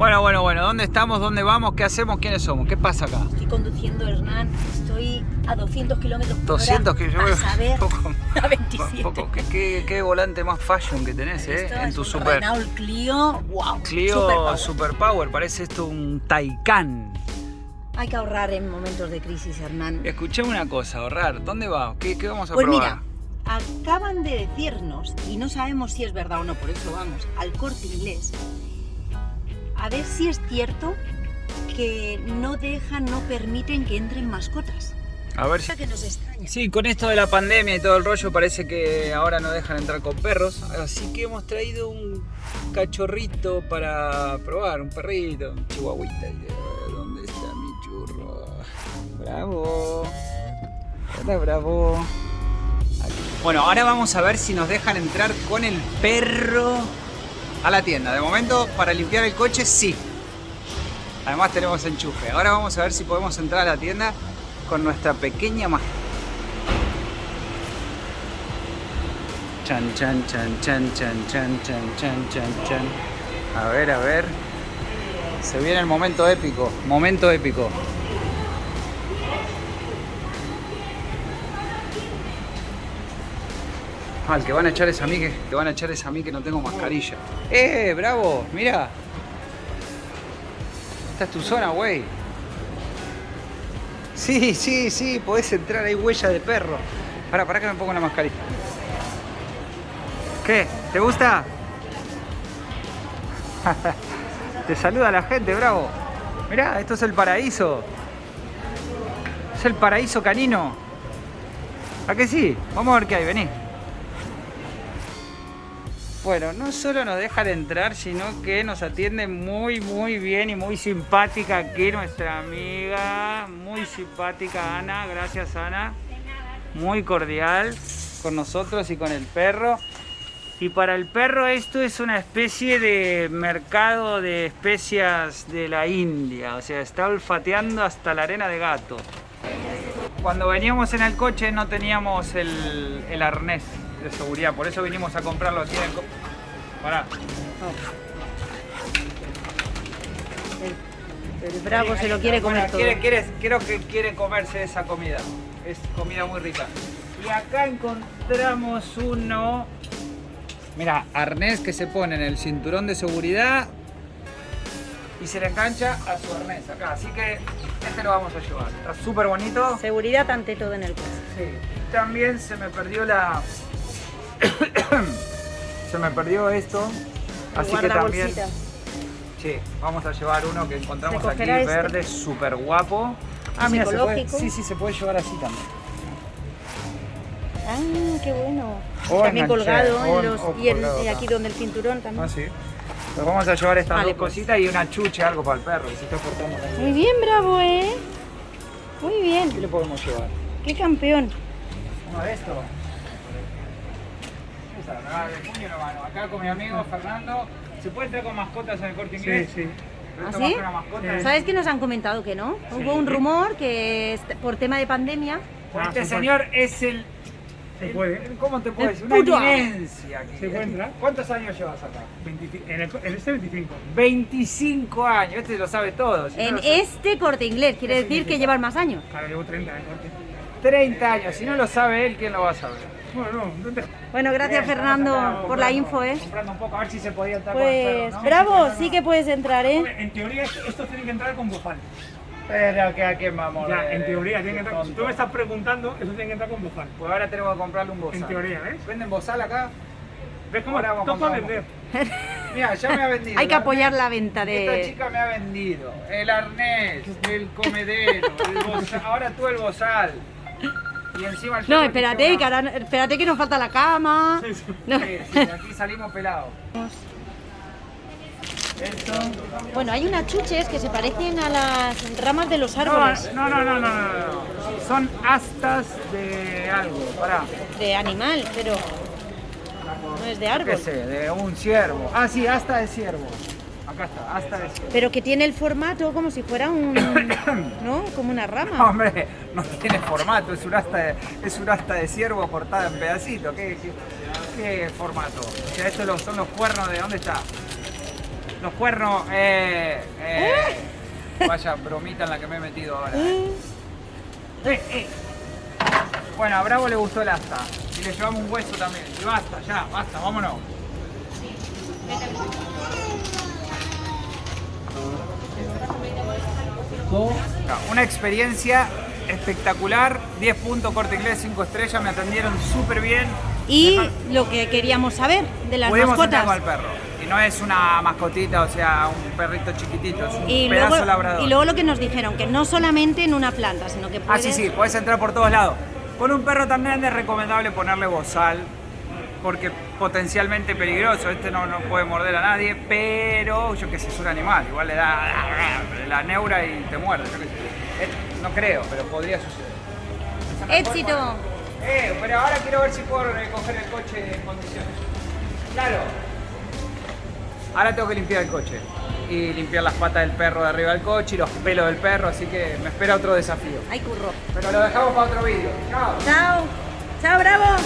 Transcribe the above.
Bueno, bueno, bueno, ¿dónde estamos? ¿Dónde vamos? ¿Qué hacemos? ¿Quiénes somos? ¿Qué pasa acá? Estoy conduciendo, Hernán. Estoy a 200 kilómetros por 200 hora. kilómetros. A ver, Poco- a 27. Poco, ¿qué, qué, qué volante más fashion que tenés, ¿eh? Esto en tu super... Renault Clio, wow. Clio superpower. Superpower, parece esto un Taycan. Hay que ahorrar en momentos de crisis, Hernán. Escuché una cosa, ahorrar. ¿Dónde va? ¿Qué, qué vamos a Pues probar? mira, acaban de decirnos, y no sabemos si es verdad o no, por eso vamos al corte inglés, a ver si es cierto que no dejan, no permiten que entren mascotas. A ver si... Cosa que nos extraña. Sí, con esto de la pandemia y todo el rollo parece que ahora no dejan entrar con perros, así que hemos traído un cachorrito para probar, un perrito, un chihuahuita. ¿Dónde está mi churro? Bravo. Hola, bravo. Aquí. Bueno, ahora vamos a ver si nos dejan entrar con el perro a la tienda. De momento, para limpiar el coche, sí. Además tenemos enchufe. Ahora vamos a ver si podemos entrar a la tienda con nuestra pequeña mascota. Chan, chan, chan, chan, chan, chan, chan, chan, chan, chan. A ver, a ver. Se viene el momento épico. Momento épico. Que van a echar es a mí que, van a echar es a mí que no tengo mascarilla. ¡Eh, bravo! Mira. Esta es tu zona, güey. Sí, sí, sí, podés entrar, hay huella de perro. Para, para que me pongo una mascarilla. ¿Qué? ¿Te gusta? Te saluda la gente, bravo. Mirá, esto es el paraíso. Es el paraíso canino. ¿A que sí? Vamos a ver qué hay, vení. Bueno, no solo nos dejan entrar, sino que nos atiende muy, muy bien y muy simpática aquí nuestra amiga. Muy simpática Ana, gracias Ana. Muy cordial con nosotros y con el perro. Y para el perro esto es una especie de mercado de especias de la India. O sea, está olfateando hasta la arena de gato. Cuando veníamos en el coche no teníamos el, el arnés de seguridad, por eso vinimos a comprarlo aquí en el... Pará. El, el bravo se lo quiere comer Bueno, todo. quiere- quiere- creo que quiere comerse esa comida. Es comida muy rica. Y acá encontramos uno. Mira, arnés que se pone en el cinturón de seguridad y se le engancha a su arnés acá. Así que este lo vamos a llevar. Está súper bonito. Seguridad ante todo en el coche. Sí. También se me perdió la. Me perdió esto. Así que también. Sí, vamos a llevar uno que encontramos ¿Se aquí, este? verde, súper guapo. Ah, ¿Es mira, se puede, sí, sí, se puede llevar así también. Ah, qué bueno. O también colgado o- en los, o y, el- colgado y acá. aquí donde el cinturón también. Ah, sí. Vamos a llevar estas Vale, dos pues. cositas y una chuche, algo para el perro, está portando muy bien. bravo, ¿eh? Muy ¿Qué bien. le podemos llevar? Qué campeón. Uno de estos. Esa, ¿verdad? de puño mano. Acá con mi amigo Fernando. ¿Se puede entrar con mascotas en el corte inglés? Sí, sí. ¿Ah, sí? que una mascota. ¿Sabes que nos han comentado que no? Hubo un rumor que por tema de pandemia. Ah, este se puede. señor es el... Se puede. el- ¿Cómo te decir? Una eminencia. aquí. ¿Cuántos años llevas acá? 25 en, el, en este 25. 25 años. Este lo sabe todo. si no En lo sabe- este corte inglés, quiere ¿Qué decir que significa? llevan más años. Claro, llevo 30 en corte. 30 años. Si no lo sabe él, ¿quién lo va a saber? Bueno, no, no te... Bueno, gracias Bien, Fernando por la info, ¿eh? Comprando un poco, a ver si se podía entrar con el Pues perro, ¿no? bravo, sí que puedes entrar, ¿eh? En teoría esto, esto tiene que entrar con bozal. Pero que aquí vamos. Ya, en teoría tiene que entrar. Si tú me estás preguntando, eso tiene que entrar con bozal. Pues ahora tenemos que comprarle un bozal. En teoría, ¿ves? ¿Venden bozal acá? ¿Ves cómo Ahora vamos, vamos. vender? Mira, ya me ha vendido. Hay que apoyar la venta Esta de... chica me ha vendido el arnés, el comedero, el bozal, ahora tú el bozal. Y encima el No, espérate, que ahora- espérate que nos falta la cama. Sí, sí. No. Sí, sí, de aquí salimos pelados. Esto. Bueno, hay unas chuches que se parecen a las ramas de los árboles no, no, no, no, no, no. Son astas de algo, pará. de animal, pero no es de ¿Qué árbol. sé? De un ciervo. Ah, sí, asta de ciervo. Acá está, asta de ciervo. Pero que tiene el formato como si fuera un... ¿No? Como una rama. No, hombre, no tiene formato, es un asta de, es un asta de ciervo cortada en pedacitos. ¿Qué, qué, qué formato? O sea, estos los- son los cuernos de dónde está. Los cuernos, eh, eh. Vaya bromita en la que me he metido ahora. Eh, eh. Bueno, a Bravo le gustó el asta. Y le llevamos un hueso también. Y basta, ya, basta, vámonos. Una experiencia espectacular, 10 puntos corte inglés, 5 estrellas, me atendieron súper bien. Y lo que queríamos saber de las Pudimos mascotas. entrar con el perro. Y no es una mascotita, o sea, un perrito chiquitito, es un Y pedazo luego, labrador. y luego lo que nos dijeron, que no solamente en una planta, sino que Ah, puedes... sí, sí, puedes entrar por todos lados. Con un perro tan grande es recomendable ponerle bozal, porque potencialmente peligroso. Este no, no puede morder a nadie, pero yo que sé, es un animal. Igual le da la neura y te muerde. yo qué sé. No creo, pero podría suceder. ¡Éxito! Eh, pero ahora quiero ver si puedo recoger el coche en condiciones. Claro. Ahora tengo que limpiar el coche. Y limpiar las patas del perro de arriba del coche y los pelos del perro, así que me espera otro desafío. ¡Ay, curro! Pero lo dejamos para otro vídeo. Chao. ¡Chao! ¡Chao, bravo!